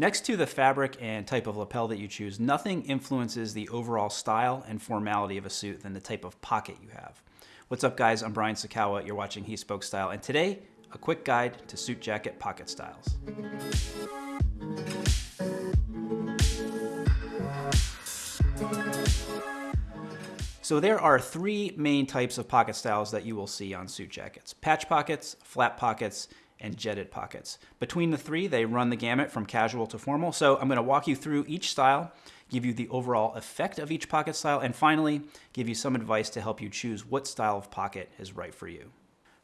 Next to the fabric and type of lapel that you choose, nothing influences the overall style and formality of a suit than the type of pocket you have. What's up guys, I'm Brian Sacawa, you're watching He Spoke Style, and today, a quick guide to suit jacket pocket styles. So there are three main types of pocket styles that you will see on suit jackets. Patch pockets, flat pockets, and jetted pockets. Between the three, they run the gamut from casual to formal. So I'm gonna walk you through each style, give you the overall effect of each pocket style, and finally, give you some advice to help you choose what style of pocket is right for you.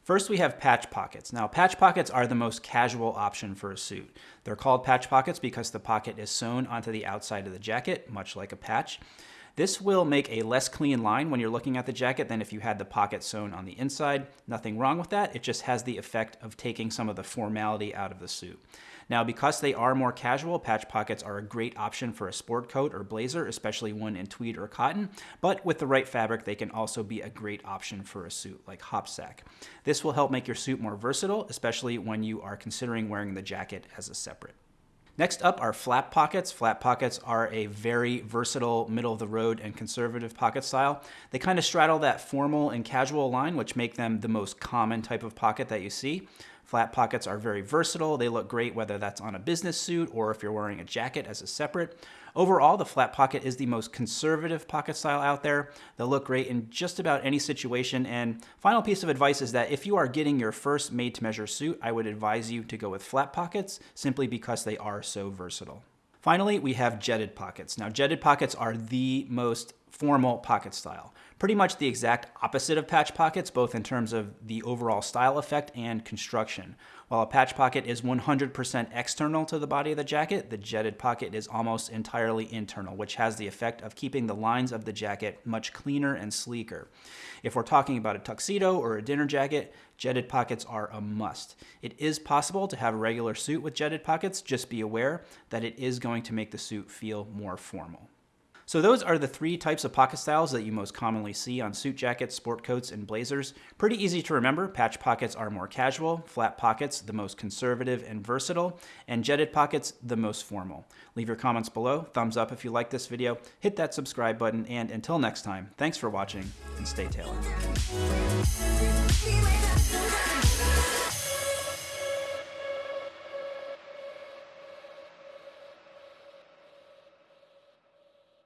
First, we have patch pockets. Now, patch pockets are the most casual option for a suit. They're called patch pockets because the pocket is sewn onto the outside of the jacket, much like a patch. This will make a less clean line when you're looking at the jacket than if you had the pocket sewn on the inside. Nothing wrong with that. It just has the effect of taking some of the formality out of the suit. Now, because they are more casual, patch pockets are a great option for a sport coat or blazer, especially one in tweed or cotton. But with the right fabric, they can also be a great option for a suit like Hopsack. This will help make your suit more versatile, especially when you are considering wearing the jacket as a separate. Next up are flat pockets. Flat pockets are a very versatile middle of the road and conservative pocket style. They kind of straddle that formal and casual line, which make them the most common type of pocket that you see. Flat pockets are very versatile. They look great whether that's on a business suit or if you're wearing a jacket as a separate. Overall, the flat pocket is the most conservative pocket style out there. They'll look great in just about any situation. And final piece of advice is that if you are getting your first made-to-measure suit, I would advise you to go with flat pockets simply because they are so versatile. Finally, we have jetted pockets. Now, jetted pockets are the most formal pocket style. Pretty much the exact opposite of patch pockets, both in terms of the overall style effect and construction. While a patch pocket is 100% external to the body of the jacket, the jetted pocket is almost entirely internal, which has the effect of keeping the lines of the jacket much cleaner and sleeker. If we're talking about a tuxedo or a dinner jacket, jetted pockets are a must. It is possible to have a regular suit with jetted pockets, just be aware that it is going to make the suit feel more formal. So those are the three types of pocket styles that you most commonly see on suit jackets, sport coats, and blazers. Pretty easy to remember. Patch pockets are more casual, flat pockets the most conservative and versatile, and jetted pockets the most formal. Leave your comments below, thumbs up if you like this video, hit that subscribe button, and until next time, thanks for watching and stay tailored.